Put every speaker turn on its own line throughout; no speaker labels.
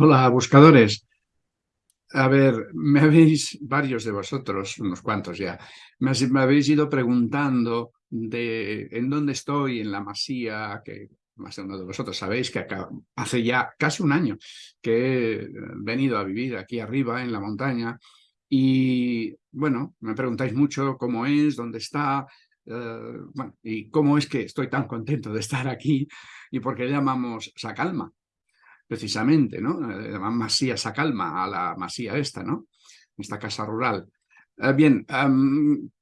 Hola, buscadores. A ver, me habéis, varios de vosotros, unos cuantos ya, me, habéis ido preguntando de en dónde estoy, en la masía, que más de uno de vosotros sabéis que hace ya casi un año que he venido a vivir aquí arriba, en la montaña, y bueno, me preguntáis mucho cómo es, dónde está, eh, y cómo es que estoy tan contento de estar aquí y por qué llamamos Sacalma precisamente, ¿no? Eh, masía Sacalma, a la masía esta, ¿no? Esta casa rural. Eh, bien,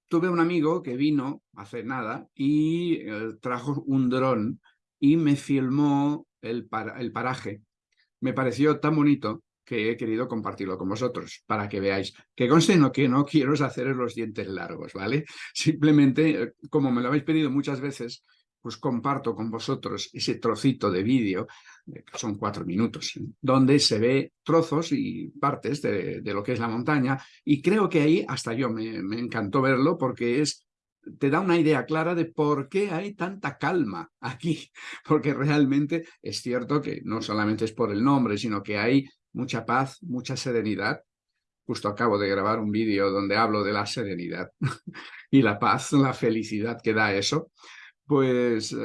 tuve un amigo que vino hace nada y eh, trajo un dron y me filmó el, el paraje. Me pareció tan bonito que he querido compartirlo con vosotros, para que veáis. Que conste no, que no quiero hacer los dientes largos, ¿vale? Simplemente, como me lo habéis pedido muchas veces, pues comparto con vosotros ese trocito de vídeo, que son cuatro minutos, donde se ve trozos y partes de, lo que es la montaña, y creo que ahí hasta yo me, me encantó verlo porque es te da una idea clara de por qué hay tanta calma aquí, porque realmente es cierto que no solamente es por el nombre, sino que hay mucha paz, mucha serenidad. Justo acabo de grabar un vídeo donde hablo de la serenidad y la paz, la felicidad que da eso pues eh,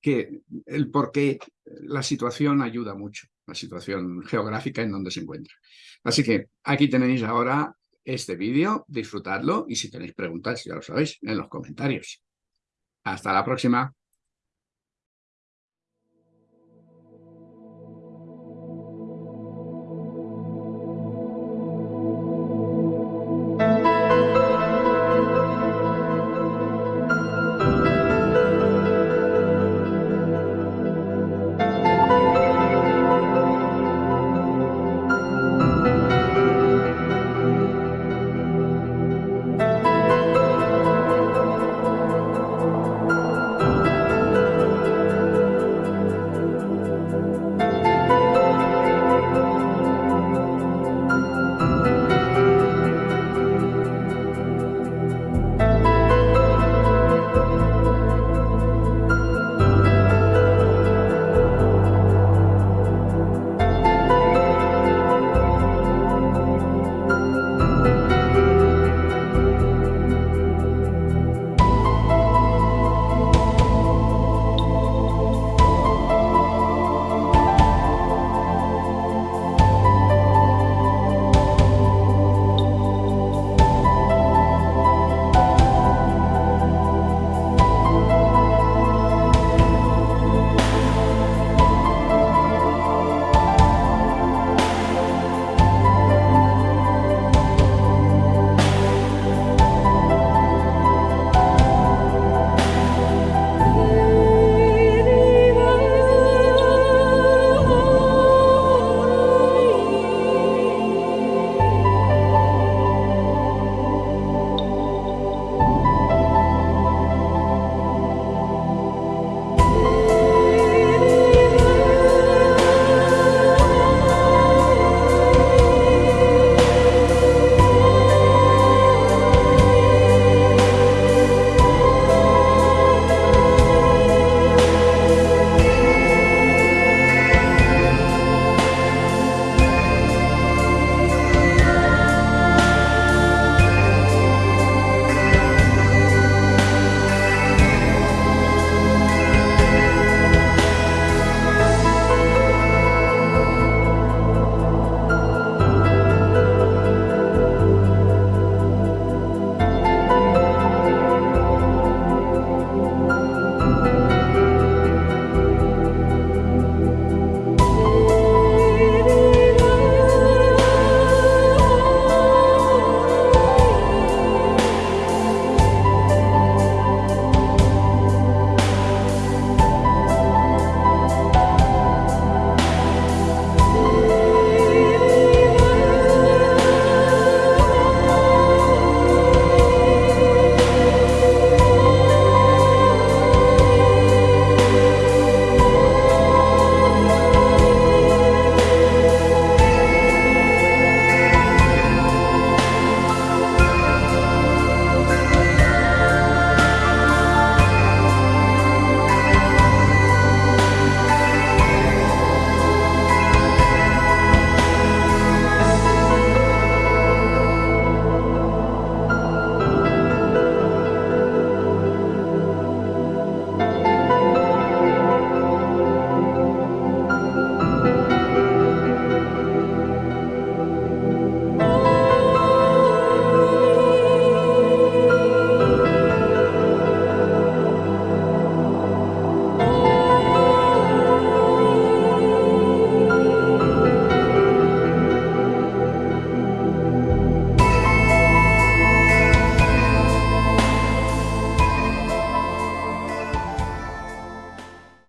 que el por qué la situación ayuda mucho, la situación geográfica en donde se encuentra. Así que aquí tenéis ahora este vídeo, disfrutadlo y si tenéis preguntas, ya lo sabéis, en los comentarios. Hasta la próxima.